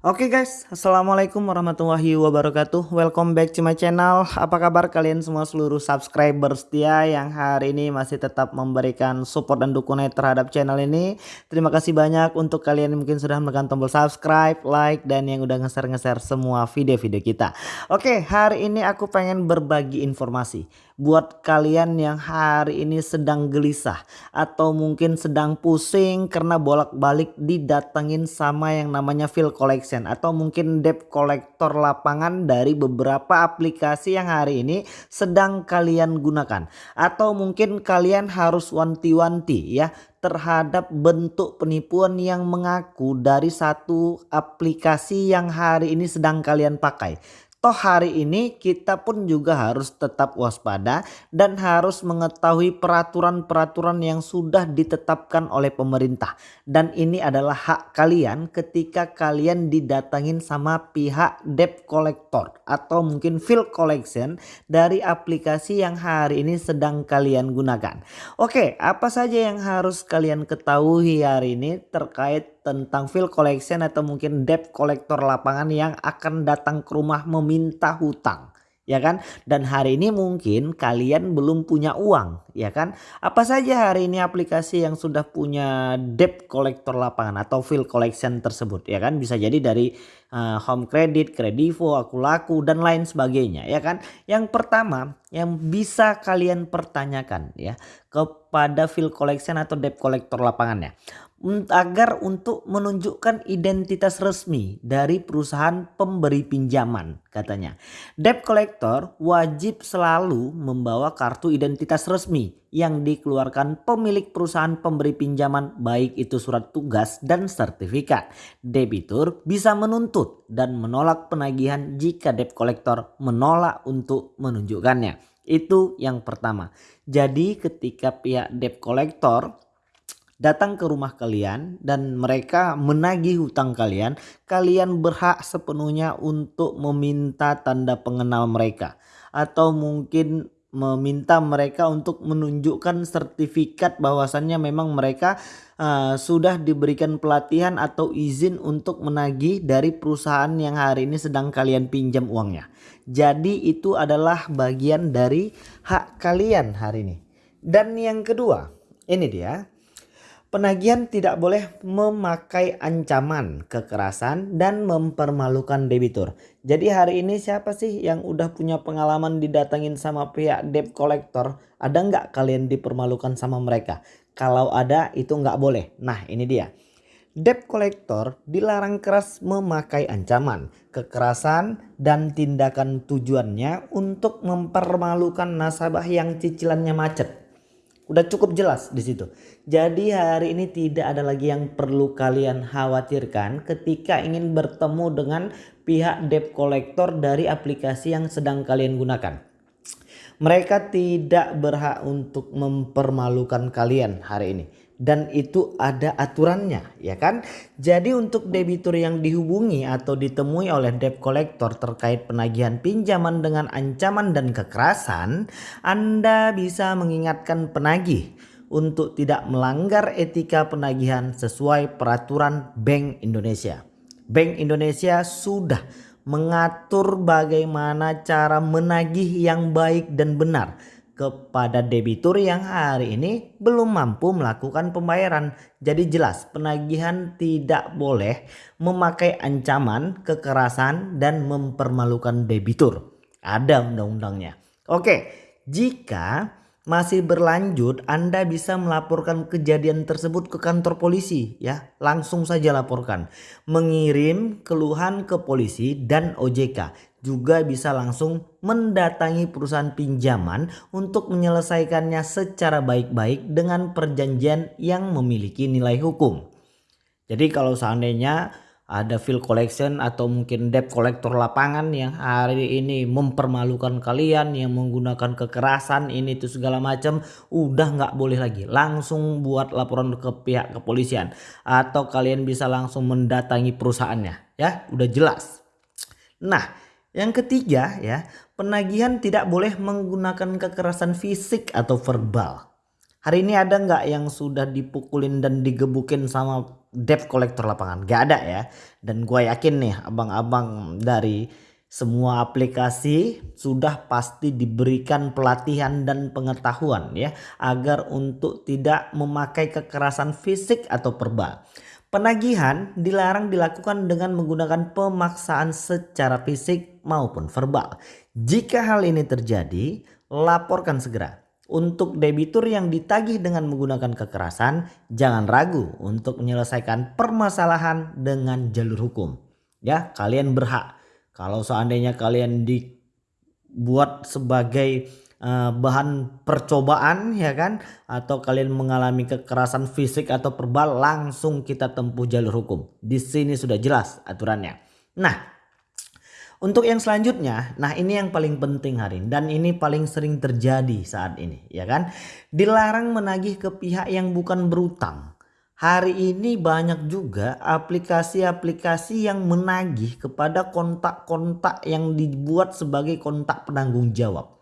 Oke okay guys, Assalamualaikum warahmatullahi wabarakatuh. Welcome back to my channel. Apa kabar kalian semua seluruh subscriber setia Yang hari ini masih tetap memberikan support dan dukungan terhadap channel ini? Terima kasih banyak untuk kalian yang mungkin sudah menekan tombol subscribe, like Dan yang udah nge-share-nge-share semua video-video kita. Oke, okay, hari ini aku pengen berbagi informasi buat kalian yang hari ini sedang gelisah atau mungkin sedang pusing karena bolak-balik didatengin sama yang namanya fill collection atau mungkin debt collector lapangan dari beberapa aplikasi yang hari ini sedang kalian gunakan atau mungkin kalian harus wanti-wanti ya terhadap bentuk penipuan yang mengaku dari satu aplikasi yang hari ini sedang kalian pakai. Toh hari ini kita pun juga harus tetap waspada dan harus mengetahui peraturan-peraturan yang sudah ditetapkan oleh pemerintah. Dan ini adalah hak kalian ketika kalian didatangin sama pihak debt collector atau mungkin fill collection dari aplikasi yang hari ini sedang kalian gunakan. Oke apa saja yang harus kalian ketahui hari ini terkait tentang fill collection atau mungkin debt collector lapangan yang akan datang ke rumah meminta hutang ya kan? Dan hari ini mungkin kalian belum punya uang ya kan? Apa saja hari ini aplikasi yang sudah punya debt collector lapangan atau fill collection tersebut ya kan? Bisa jadi dari uh, home credit, kredivo, aku laku dan lain sebagainya ya kan? Yang pertama yang bisa kalian pertanyakan ya kepada fill collection atau debt collector lapangannya agar untuk menunjukkan identitas resmi dari perusahaan pemberi pinjaman katanya. Debt collector wajib selalu membawa kartu identitas resmi yang dikeluarkan pemilik perusahaan pemberi pinjaman baik itu surat tugas dan sertifikat. Debitur bisa menuntut dan menolak penagihan jika debt collector menolak untuk menunjukkannya. Itu yang pertama. Jadi ketika pihak debt collector datang ke rumah kalian dan mereka menagih hutang kalian, kalian berhak sepenuhnya untuk meminta tanda pengenal mereka atau mungkin meminta mereka untuk menunjukkan sertifikat bahwasannya memang mereka uh, sudah diberikan pelatihan atau izin untuk menagih dari perusahaan yang hari ini sedang kalian pinjam uangnya. Jadi itu adalah bagian dari hak kalian hari ini. Dan yang kedua, ini dia Penagihan tidak boleh memakai ancaman, kekerasan, dan mempermalukan debitur. Jadi hari ini siapa sih yang udah punya pengalaman didatengin sama pihak debt collector? Ada nggak kalian dipermalukan sama mereka? Kalau ada itu nggak boleh. Nah ini dia. Debt collector dilarang keras memakai ancaman, kekerasan, dan tindakan tujuannya untuk mempermalukan nasabah yang cicilannya macet. Udah cukup jelas di situ. Jadi hari ini tidak ada lagi yang perlu kalian khawatirkan ketika ingin bertemu dengan pihak debt collector dari aplikasi yang sedang kalian gunakan. Mereka tidak berhak untuk mempermalukan kalian hari ini dan itu ada aturannya ya kan. Jadi untuk debitur yang dihubungi atau ditemui oleh debt collector terkait penagihan pinjaman dengan ancaman dan kekerasan, Anda bisa mengingatkan penagih untuk tidak melanggar etika penagihan sesuai peraturan Bank Indonesia. Bank Indonesia sudah mengatur bagaimana cara menagih yang baik dan benar kepada debitur yang hari ini belum mampu melakukan pembayaran. Jadi jelas penagihan tidak boleh memakai ancaman, kekerasan dan mempermalukan debitur. Ada undang-undangnya. Oke, jika masih berlanjut Anda bisa melaporkan kejadian tersebut ke kantor polisi ya langsung saja laporkan mengirim keluhan ke polisi dan OJK juga bisa langsung mendatangi perusahaan pinjaman untuk menyelesaikannya secara baik-baik dengan perjanjian yang memiliki nilai hukum. Jadi kalau seandainya ada fill collection atau mungkin debt collector lapangan yang hari ini mempermalukan kalian yang menggunakan kekerasan ini itu segala macam udah nggak boleh lagi. Langsung buat laporan ke pihak kepolisian. Atau kalian bisa langsung mendatangi perusahaannya. Ya udah jelas. Nah yang ketiga ya penagihan tidak boleh menggunakan kekerasan fisik atau verbal. Hari ini ada nggak yang sudah dipukulin dan digebukin sama debt collector lapangan? Gak ada ya. Dan gue yakin nih abang-abang dari semua aplikasi sudah pasti diberikan pelatihan dan pengetahuan ya agar untuk tidak memakai kekerasan fisik atau verbal. Penagihan dilarang dilakukan dengan menggunakan pemaksaan secara fisik maupun verbal. Jika hal ini terjadi, laporkan segera. Untuk debitur yang ditagih dengan menggunakan kekerasan, jangan ragu untuk menyelesaikan permasalahan dengan jalur hukum. Ya, kalian berhak kalau seandainya kalian dibuat sebagai uh, bahan percobaan ya kan atau kalian mengalami kekerasan fisik atau verbal langsung kita tempuh jalur hukum. Di sini sudah jelas aturannya. Nah, untuk yang selanjutnya, nah ini yang paling penting hari ini dan ini paling sering terjadi saat ini ya kan. Dilarang menagih ke pihak yang bukan berutang. Hari ini banyak juga aplikasi-aplikasi yang menagih kepada kontak-kontak yang dibuat sebagai kontak penanggung jawab.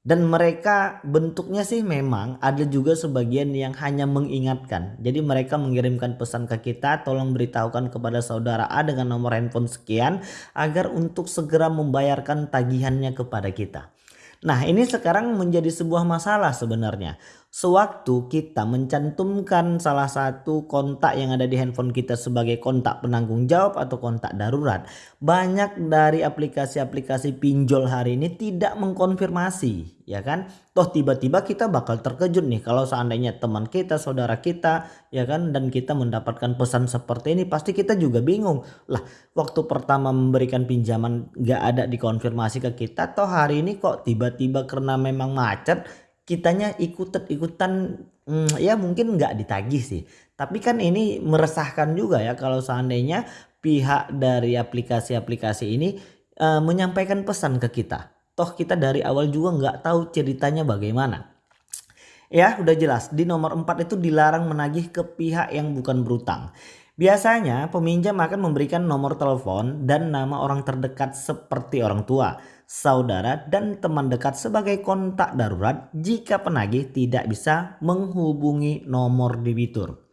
Dan mereka bentuknya sih memang ada juga sebagian yang hanya mengingatkan. Jadi mereka mengirimkan pesan ke kita tolong beritahukan kepada saudara A dengan nomor handphone sekian agar untuk segera membayarkan tagihannya kepada kita. Nah ini sekarang menjadi sebuah masalah sebenarnya. Sewaktu kita mencantumkan salah satu kontak yang ada di handphone kita sebagai kontak penanggung jawab atau kontak darurat. Banyak dari aplikasi-aplikasi pinjol hari ini tidak mengkonfirmasi ya kan. Toh tiba-tiba kita bakal terkejut nih kalau seandainya teman kita, saudara kita ya kan. Dan kita mendapatkan pesan seperti ini pasti kita juga bingung. Lah waktu pertama memberikan pinjaman gak ada dikonfirmasi ke kita. Toh hari ini kok tiba-tiba karena memang macet kitanya ikut-ikutan hmm, ya mungkin nggak ditagih sih. Tapi kan ini meresahkan juga ya kalau seandainya pihak dari aplikasi-aplikasi ini uh, menyampaikan pesan ke kita. Toh kita dari awal juga nggak tahu ceritanya bagaimana. Ya udah jelas di nomor 4 itu dilarang menagih ke pihak yang bukan berutang. Biasanya peminjam akan memberikan nomor telepon dan nama orang terdekat seperti orang tua saudara, dan teman dekat sebagai kontak darurat jika penagih tidak bisa menghubungi nomor debitur.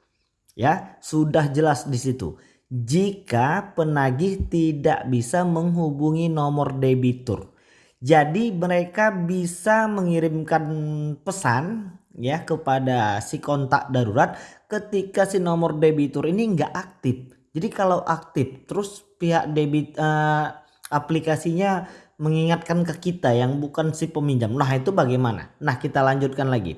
Ya, sudah jelas di situ. Jika penagih tidak bisa menghubungi nomor debitur. Jadi mereka bisa mengirimkan pesan ya kepada si kontak darurat ketika si nomor debitur ini nggak aktif. Jadi kalau aktif terus pihak debit uh, aplikasinya mengingatkan ke kita yang bukan si peminjam. Nah itu bagaimana? Nah kita lanjutkan lagi.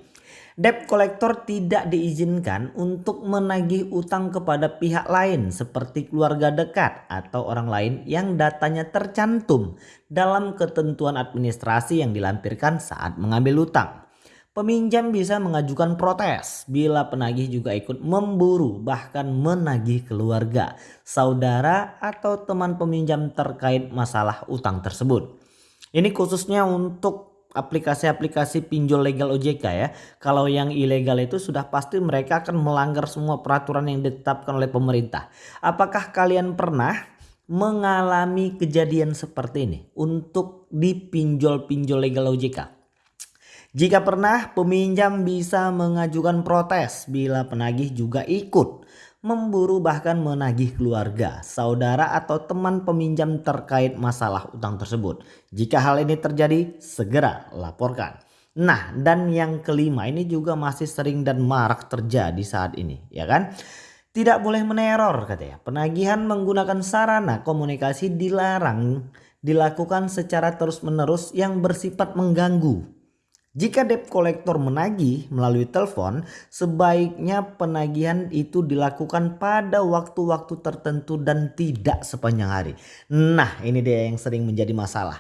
Debt collector tidak diizinkan untuk menagih utang kepada pihak lain seperti keluarga dekat atau orang lain yang datanya tercantum dalam ketentuan administrasi yang dilampirkan saat mengambil utang. Peminjam bisa mengajukan protes bila penagih juga ikut memburu bahkan menagih keluarga, saudara atau teman peminjam terkait masalah utang tersebut. Ini khususnya untuk aplikasi-aplikasi pinjol legal OJK ya. Kalau yang ilegal itu sudah pasti mereka akan melanggar semua peraturan yang ditetapkan oleh pemerintah. Apakah kalian pernah mengalami kejadian seperti ini untuk di pinjol-pinjol legal OJK? Jika pernah, peminjam bisa mengajukan protes bila penagih juga ikut memburu bahkan menagih keluarga, saudara atau teman peminjam terkait masalah utang tersebut. Jika hal ini terjadi, segera laporkan. Nah, dan yang kelima ini juga masih sering dan marak terjadi saat ini, ya kan? Tidak boleh meneror katanya. Penagihan menggunakan sarana komunikasi dilarang dilakukan secara terus-menerus yang bersifat mengganggu jika debt collector menagih melalui telepon, sebaiknya penagihan itu dilakukan pada waktu-waktu tertentu dan tidak sepanjang hari. Nah ini dia yang sering menjadi masalah.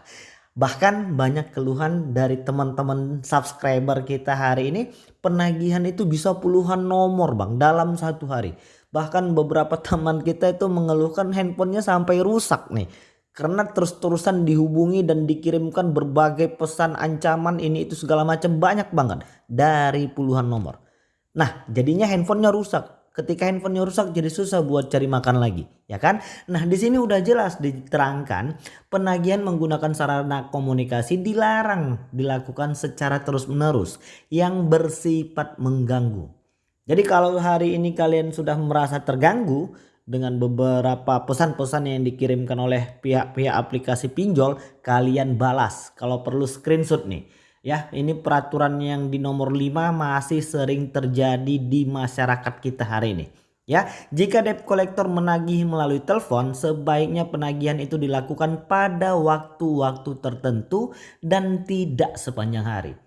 Bahkan banyak keluhan dari teman-teman subscriber kita hari ini penagihan itu bisa puluhan nomor bang dalam satu hari. Bahkan beberapa teman kita itu mengeluhkan handphonenya sampai rusak nih karena terus-terusan dihubungi dan dikirimkan berbagai pesan ancaman ini itu segala macam banyak banget dari puluhan nomor. Nah jadinya handphonenya rusak. Ketika handphonenya rusak jadi susah buat cari makan lagi ya kan. Nah di sini udah jelas diterangkan penagihan menggunakan sarana komunikasi dilarang dilakukan secara terus menerus yang bersifat mengganggu. Jadi kalau hari ini kalian sudah merasa terganggu dengan beberapa pesan-pesan yang dikirimkan oleh pihak-pihak aplikasi pinjol, kalian balas. Kalau perlu screenshot nih. Ya, ini peraturan yang di nomor 5 masih sering terjadi di masyarakat kita hari ini. Ya, jika debt collector menagih melalui telepon, sebaiknya penagihan itu dilakukan pada waktu-waktu tertentu dan tidak sepanjang hari.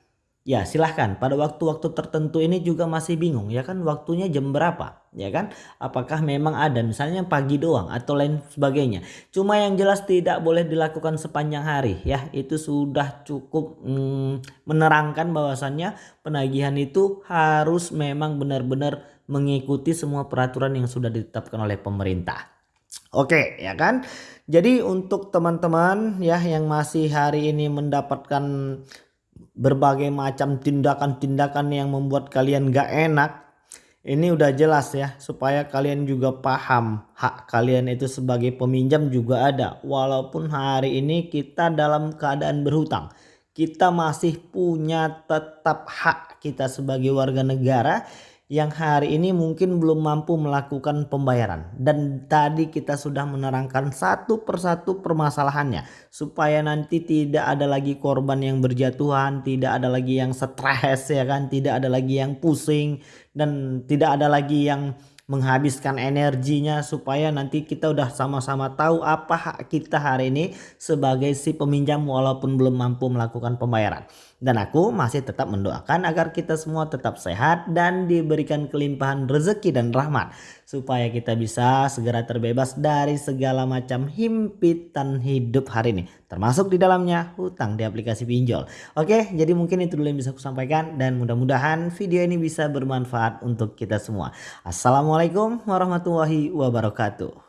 Ya silahkan. Pada waktu-waktu tertentu ini juga masih bingung ya kan? Waktunya jam berapa ya kan? Apakah memang ada misalnya pagi doang atau lain sebagainya. Cuma yang jelas tidak boleh dilakukan sepanjang hari ya. Itu sudah cukup hmm, menerangkan bahwasannya penagihan itu harus memang benar-benar mengikuti semua peraturan yang sudah ditetapkan oleh pemerintah. Oke ya kan? Jadi untuk teman-teman ya yang masih hari ini mendapatkan berbagai macam tindakan-tindakan yang membuat kalian gak enak ini udah jelas ya supaya kalian juga paham hak kalian itu sebagai peminjam juga ada. Walaupun hari ini kita dalam keadaan berhutang kita masih punya tetap hak kita sebagai warga negara yang hari ini mungkin belum mampu melakukan pembayaran. Dan tadi kita sudah menerangkan satu persatu permasalahannya. Supaya nanti tidak ada lagi korban yang berjatuhan tidak ada lagi yang stres ya kan? Tidak ada lagi yang pusing dan tidak ada lagi yang menghabiskan energinya. Supaya nanti kita udah sama-sama tahu apa hak kita hari ini sebagai si peminjam walaupun belum mampu melakukan pembayaran. Dan aku masih tetap mendoakan agar kita semua tetap sehat dan diberikan kelimpahan rezeki dan rahmat. Supaya kita bisa segera terbebas dari segala macam himpitan hidup hari ini. Termasuk di dalamnya hutang di aplikasi pinjol. Oke jadi mungkin itu dulu yang bisa aku sampaikan. Dan mudah-mudahan video ini bisa bermanfaat untuk kita semua. Assalamualaikum warahmatullahi wabarakatuh.